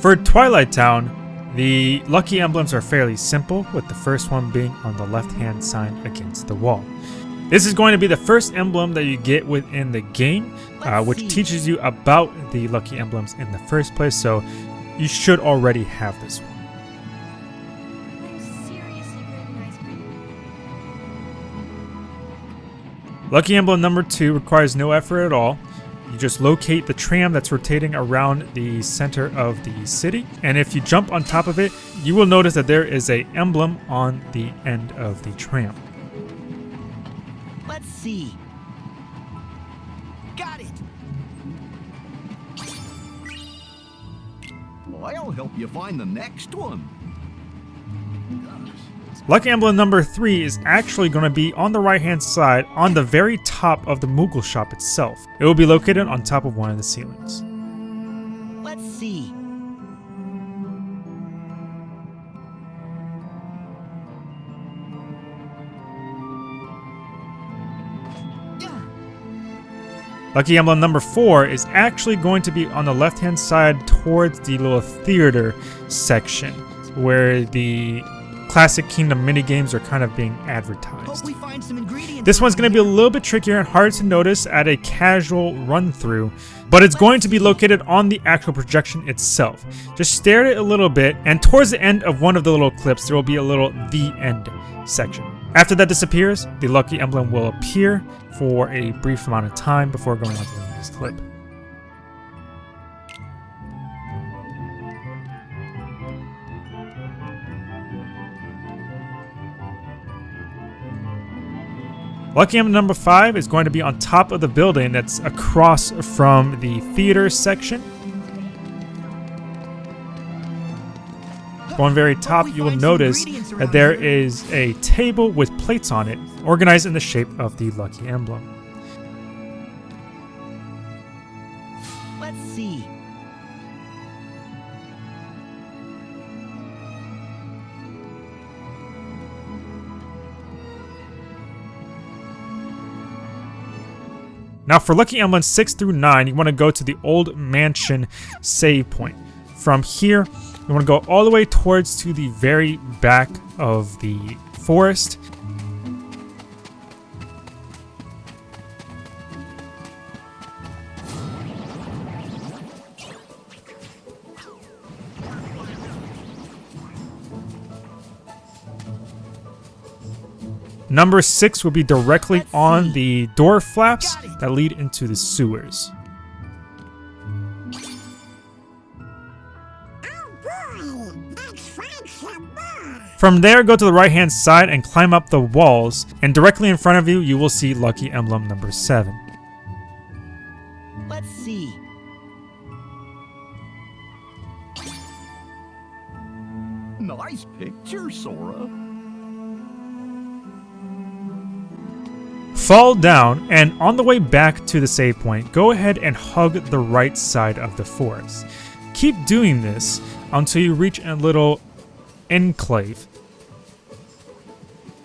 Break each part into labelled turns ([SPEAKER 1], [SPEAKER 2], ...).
[SPEAKER 1] For Twilight Town, the lucky emblems are fairly simple, with the first one being on the left-hand side against the wall. This is going to be the first emblem that you get within the game, uh, which teaches you about the lucky emblems in the first place, so you should already have this one. Lucky emblem number two requires no effort at all. You just locate the tram that's rotating around the center of the city. And if you jump on top of it, you will notice that there is a emblem on the end of the tram.
[SPEAKER 2] Let's see. Got it.
[SPEAKER 3] I'll help you find the next one.
[SPEAKER 1] Lucky emblem number 3 is actually going to be on the right hand side on the very top of the Moogle shop itself. It will be located on top of one of the ceilings.
[SPEAKER 2] Let's see.
[SPEAKER 1] Lucky emblem number 4 is actually going to be on the left hand side towards the little theater section where the classic Kingdom minigames are kind of being advertised. This one's going to be a little bit trickier and hard to notice at a casual run through, but it's going to be located on the actual projection itself. Just stare at it a little bit, and towards the end of one of the little clips, there will be a little the end section. After that disappears, the lucky emblem will appear for a brief amount of time before going on to the next clip. Lucky emblem number 5 is going to be on top of the building that's across from the theater section. Going very top, you will notice that there is a table with plates on it, organized in the shape of the lucky emblem.
[SPEAKER 2] Let's see.
[SPEAKER 1] Now for Lucky Emblems 6 through 9, you want to go to the Old Mansion save point. From here, you want to go all the way towards to the very back of the forest. Number 6 will be directly on the door flaps that lead into the sewers. From there, go to the right hand side and climb up the walls, and directly in front of you, you will see Lucky Emblem number 7.
[SPEAKER 2] Let's see.
[SPEAKER 3] Nice picture, Sora.
[SPEAKER 1] Fall down, and on the way back to the save point, go ahead and hug the right side of the forest. Keep doing this until you reach a little enclave.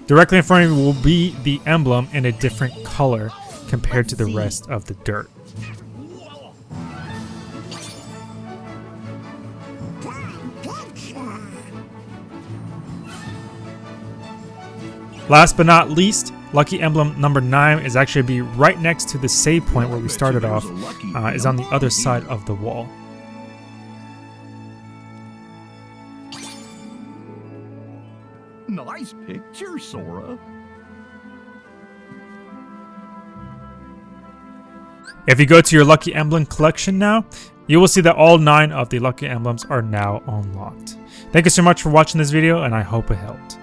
[SPEAKER 1] Directly in front of you will be the emblem in a different color compared to the rest of the dirt. Last but not least, Lucky Emblem number 9 is actually be right next to the save point where we started off, uh, is on the other side of the wall.
[SPEAKER 3] Nice picture, Sora.
[SPEAKER 1] If you go to your Lucky Emblem collection now, you will see that all 9 of the Lucky Emblems are now unlocked. Thank you so much for watching this video and I hope it helped.